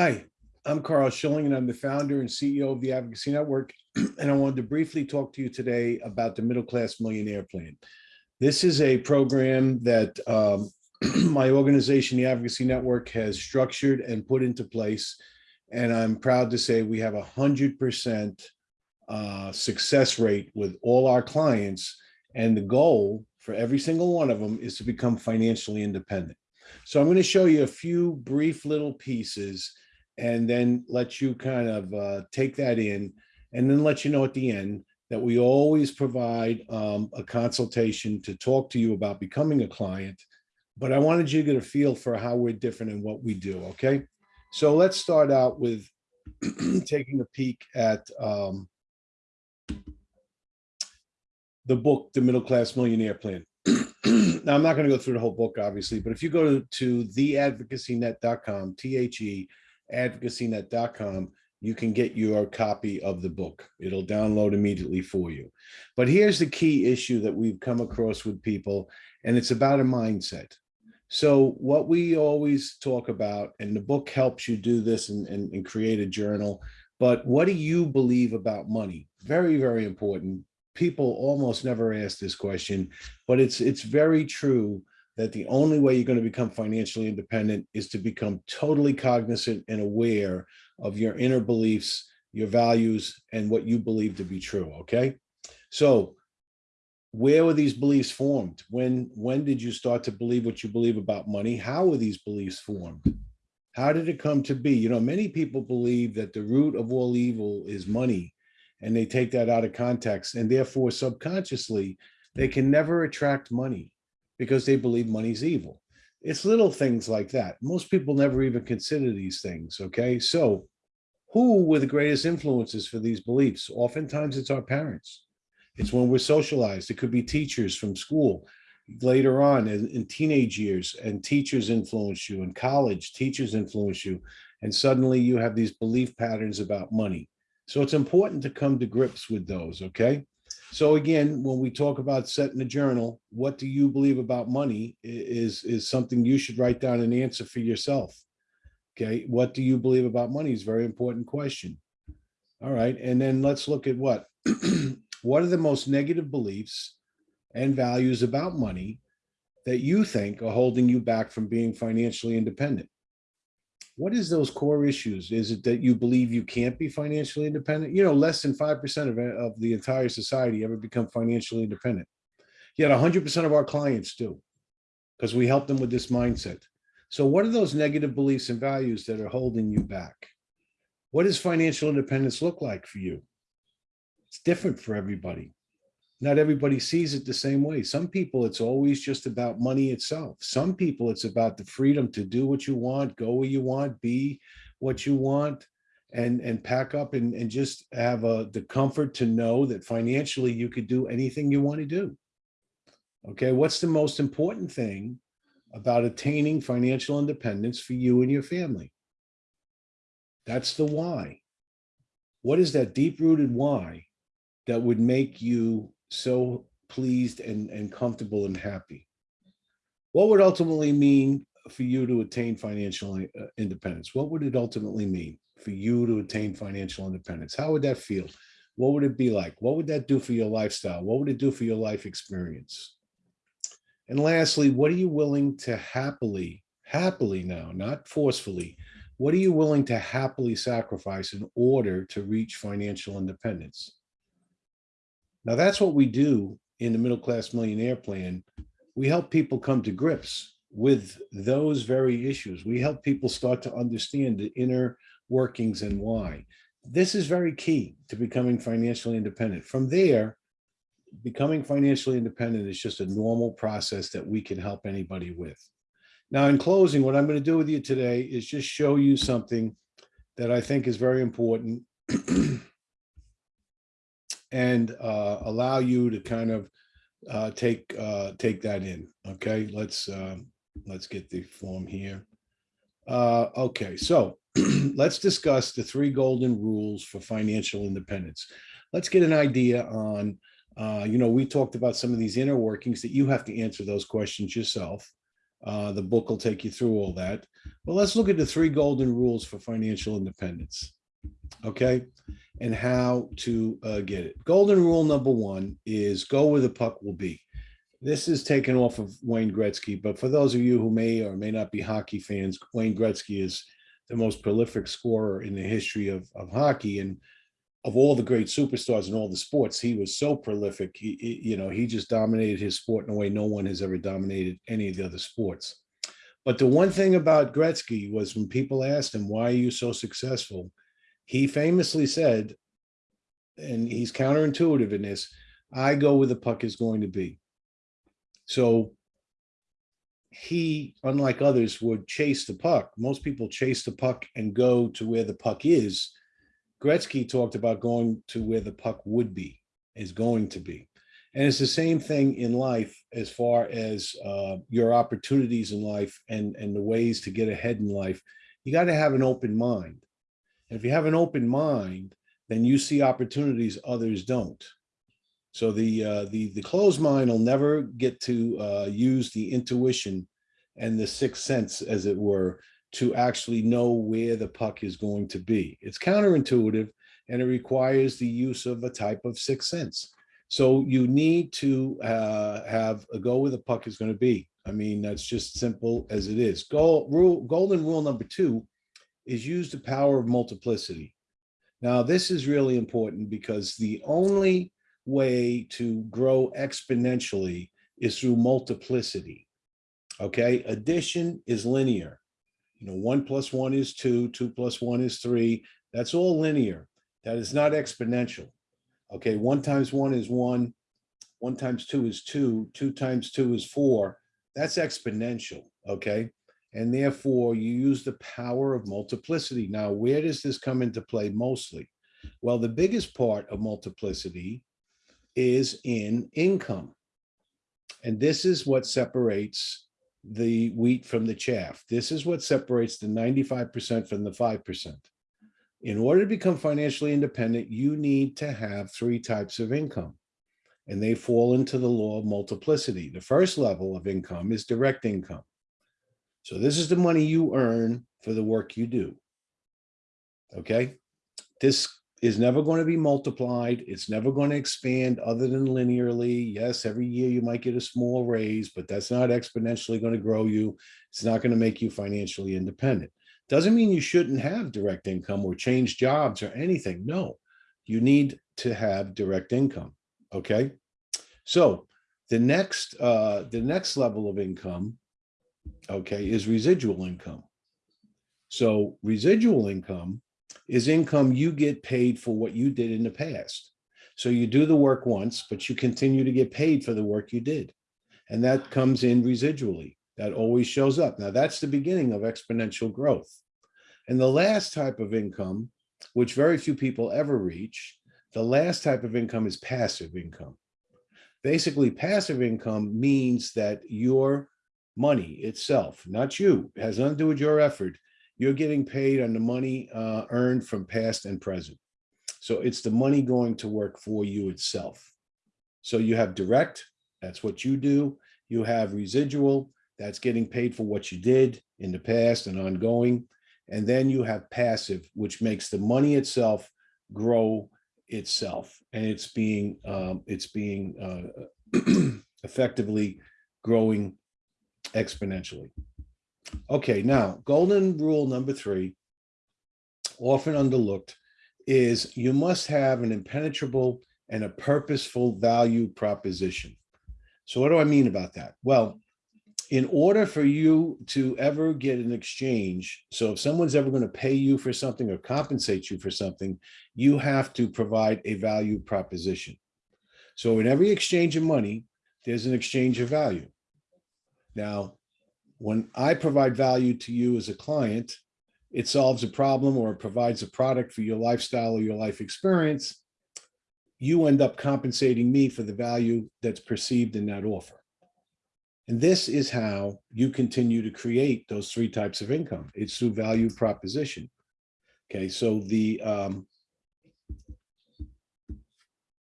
Hi, I'm Carl Schilling and I'm the founder and CEO of the Advocacy Network. And I wanted to briefly talk to you today about the Middle Class Millionaire Plan. This is a program that um, my organization, the Advocacy Network, has structured and put into place. And I'm proud to say we have a hundred percent uh, success rate with all our clients. And the goal for every single one of them is to become financially independent. So I'm going to show you a few brief little pieces and then let you kind of uh, take that in and then let you know at the end that we always provide um, a consultation to talk to you about becoming a client. But I wanted you to get a feel for how we're different and what we do, okay? So let's start out with taking a peek at um, the book, The Middle Class Millionaire Plan. now, I'm not going to go through the whole book, obviously, but if you go to, to theadvocacynet.com, T-H-E, advocacynet.com, you can get your copy of the book. It'll download immediately for you. But here's the key issue that we've come across with people, and it's about a mindset. So what we always talk about, and the book helps you do this and, and, and create a journal, but what do you believe about money? Very, very important. People almost never ask this question, but it's it's very true that the only way you're going to become financially independent is to become totally cognizant and aware of your inner beliefs, your values, and what you believe to be true, okay? So where were these beliefs formed? When, when did you start to believe what you believe about money? How were these beliefs formed? How did it come to be? You know, many people believe that the root of all evil is money, and they take that out of context, and therefore subconsciously, they can never attract money because they believe money's evil. It's little things like that. Most people never even consider these things, okay? So who were the greatest influences for these beliefs? Oftentimes it's our parents. It's when we're socialized. It could be teachers from school later on in, in teenage years and teachers influence you in college, teachers influence you. And suddenly you have these belief patterns about money. So it's important to come to grips with those, okay? So again, when we talk about setting a journal, what do you believe about money is, is something you should write down an answer for yourself. Okay, what do you believe about money is very important question. All right, and then let's look at what? what are the most negative beliefs and values about money that you think are holding you back from being financially independent? What is those core issues? Is it that you believe you can't be financially independent? You know, less than 5% of, of the entire society ever become financially independent. Yet 100% of our clients do because we help them with this mindset. So what are those negative beliefs and values that are holding you back? What does financial independence look like for you? It's different for everybody not everybody sees it the same way. Some people, it's always just about money itself. Some people, it's about the freedom to do what you want, go where you want, be what you want, and, and pack up and, and just have a, the comfort to know that financially you could do anything you want to do. Okay, what's the most important thing about attaining financial independence for you and your family? That's the why. What is that deep-rooted why that would make you so pleased and, and comfortable and happy. What would ultimately mean for you to attain financial uh, independence? What would it ultimately mean for you to attain financial independence? How would that feel? What would it be like? What would that do for your lifestyle? What would it do for your life experience? And lastly, what are you willing to happily, happily now, not forcefully, what are you willing to happily sacrifice in order to reach financial independence? Now that's what we do in the middle class millionaire plan. We help people come to grips with those very issues. We help people start to understand the inner workings and why. This is very key to becoming financially independent. From there, becoming financially independent is just a normal process that we can help anybody with. Now, in closing, what I'm going to do with you today is just show you something that I think is very important and uh, allow you to kind of uh, take uh, take that in. Okay, let's um, let's get the form here. Uh, okay, so let's discuss the three golden rules for financial independence. Let's get an idea on, uh, you know, we talked about some of these inner workings that you have to answer those questions yourself. Uh, the book will take you through all that. But let's look at the three golden rules for financial independence. Okay, and how to uh, get it. Golden rule number one is go where the puck will be. This is taken off of Wayne Gretzky, but for those of you who may or may not be hockey fans, Wayne Gretzky is the most prolific scorer in the history of, of hockey. And of all the great superstars in all the sports, he was so prolific. He, he- you know, he just dominated his sport in a way no one has ever dominated any of the other sports. But the one thing about Gretzky was when people asked him, why are you so successful? He famously said, and he's counterintuitive in this, I go where the puck is going to be. So he, unlike others, would chase the puck. Most people chase the puck and go to where the puck is. Gretzky talked about going to where the puck would be, is going to be. And it's the same thing in life as far as uh, your opportunities in life and, and the ways to get ahead in life. You got to have an open mind. If you have an open mind, then you see opportunities others don't. So the uh, the the closed mind will never get to uh, use the intuition and the sixth sense, as it were, to actually know where the puck is going to be. It's counterintuitive and it requires the use of a type of sixth sense. So you need to uh, have a go where the puck is going to be. I mean, that's just simple as it is. Goal, rule, golden rule number two is use the power of multiplicity. Now, this is really important because the only way to grow exponentially is through multiplicity. Okay, addition is linear. You know, one plus one is two, two plus one is three. That's all linear. That is not exponential. Okay, one times one is one, one times two is two, two times two is four. That's exponential, okay? And therefore you use the power of multiplicity. Now, where does this come into play mostly? Well, the biggest part of multiplicity is in income. And this is what separates the wheat from the chaff. This is what separates the 95% from the 5%. In order to become financially independent, you need to have three types of income. And they fall into the law of multiplicity. The first level of income is direct income. So this is the money you earn for the work you do. Okay, this is never going to be multiplied. It's never going to expand other than linearly. Yes, every year you might get a small raise, but that's not exponentially going to grow you. It's not going to make you financially independent. Doesn't mean you shouldn't have direct income or change jobs or anything. No, you need to have direct income. Okay. So the next, uh, the next level of income, okay, is residual income. So residual income is income you get paid for what you did in the past. So you do the work once, but you continue to get paid for the work you did. And that comes in residually. That always shows up. Now that's the beginning of exponential growth. And the last type of income, which very few people ever reach, the last type of income is passive income. Basically, passive income means that your money itself, not you, has nothing to do with your effort, you're getting paid on the money uh, earned from past and present. So it's the money going to work for you itself. So you have direct, that's what you do. You have residual, that's getting paid for what you did in the past and ongoing. And then you have passive, which makes the money itself grow itself. And it's being, um, it's being uh, effectively growing exponentially. Okay, now golden rule number three, often underlooked, is you must have an impenetrable and a purposeful value proposition. So what do I mean about that? Well, in order for you to ever get an exchange, so if someone's ever going to pay you for something or compensate you for something, you have to provide a value proposition. So in every exchange of money, there's an exchange of value. Now, when I provide value to you as a client, it solves a problem or it provides a product for your lifestyle or your life experience, you end up compensating me for the value that's perceived in that offer. And this is how you continue to create those three types of income. It's through value proposition. Okay, so the um,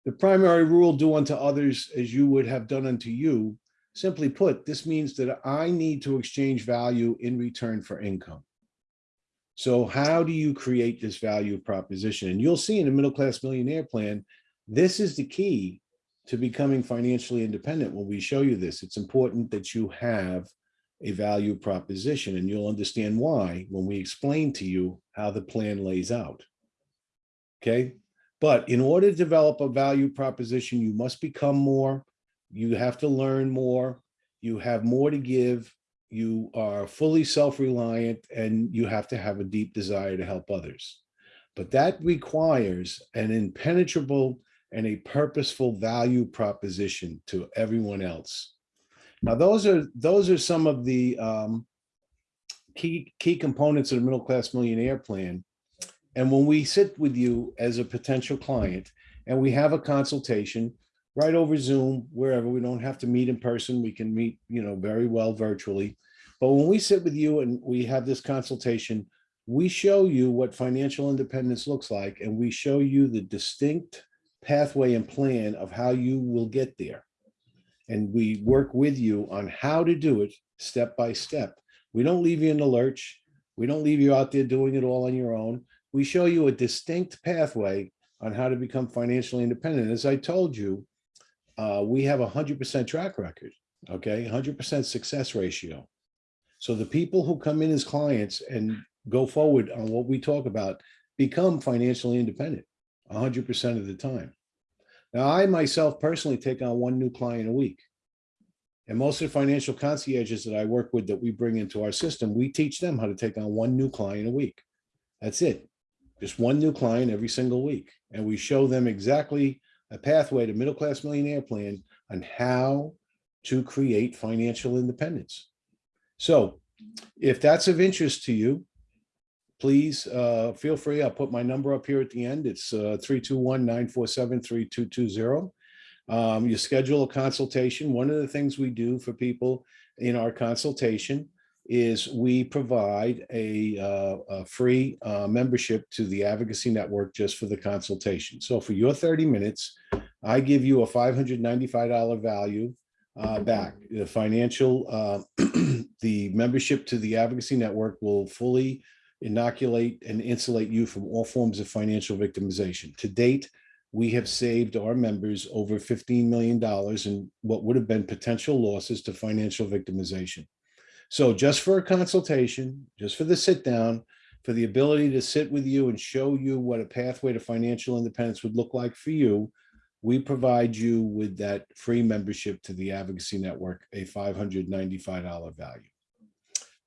the primary rule, do unto others as you would have done unto you, Simply put, this means that I need to exchange value in return for income. So how do you create this value proposition? And you'll see in the middle class millionaire plan, this is the key to becoming financially independent. When we show you this, it's important that you have a value proposition and you'll understand why when we explain to you how the plan lays out. Okay, but in order to develop a value proposition, you must become more, you have to learn more, you have more to give, you are fully self-reliant, and you have to have a deep desire to help others. But that requires an impenetrable and a purposeful value proposition to everyone else. Now, those are those are some of the um, key key components of the middle class millionaire plan. And when we sit with you as a potential client and we have a consultation right over Zoom, wherever we don't have to meet in person, we can meet, you know, very well virtually. But when we sit with you and we have this consultation, we show you what financial independence looks like and we show you the distinct pathway and plan of how you will get there. And we work with you on how to do it step by step. We don't leave you in the lurch. We don't leave you out there doing it all on your own. We show you a distinct pathway on how to become financially independent. As I told you, uh, we have a 100% track record, okay? 100% success ratio. So the people who come in as clients and go forward on what we talk about become financially independent a 100% of the time. Now, I myself personally take on one new client a week. And most of the financial concierges that I work with that we bring into our system, we teach them how to take on one new client a week. That's it. Just one new client every single week. And we show them exactly a pathway to middle-class millionaire plan on how to create financial independence. So if that's of interest to you, please uh, feel free. I'll put my number up here at the end. It's uh, 321-947-3220. Um, you schedule a consultation. One of the things we do for people in our consultation is we provide a, uh, a free uh, membership to the advocacy network just for the consultation. So for your 30 minutes, I give you a $595 value uh, back. The financial, uh, the membership to the advocacy network will fully inoculate and insulate you from all forms of financial victimization. To date, we have saved our members over $15 million in what would have been potential losses to financial victimization. So just for a consultation, just for the sit down, for the ability to sit with you and show you what a pathway to financial independence would look like for you, we provide you with that free membership to the Advocacy Network, a $595 value.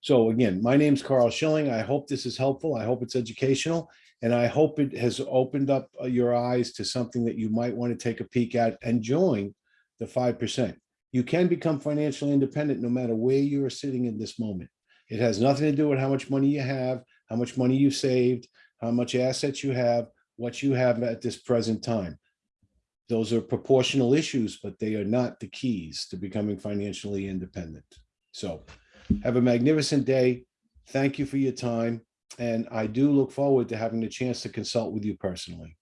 So again, my name's Carl Schilling. I hope this is helpful. I hope it's educational. And I hope it has opened up uh, your eyes to something that you might want to take a peek at and join the 5%. You can become financially independent no matter where you are sitting in this moment. It has nothing to do with how much money you have, how much money you saved, how much assets you have, what you have at this present time. Those are proportional issues, but they are not the keys to becoming financially independent. So have a magnificent day. Thank you for your time. And I do look forward to having the chance to consult with you personally.